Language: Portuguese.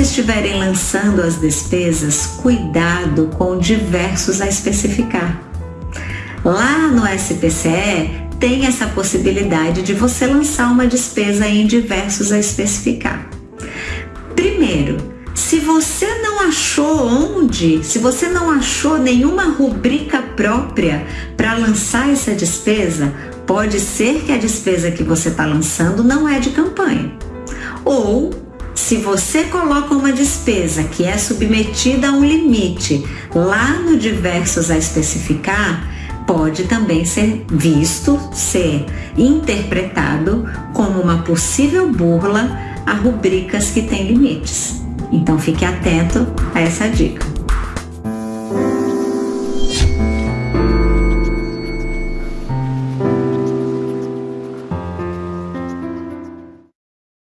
estiverem lançando as despesas, cuidado com diversos a especificar. Lá no SPCE tem essa possibilidade de você lançar uma despesa em diversos a especificar. Primeiro, se você não achou onde, se você não achou nenhuma rubrica própria para lançar essa despesa, pode ser que a despesa que você está lançando não é de campanha. Ou se você coloca uma despesa que é submetida a um limite lá no diversos a especificar, pode também ser visto, ser interpretado como uma possível burla a rubricas que têm limites. Então fique atento a essa dica.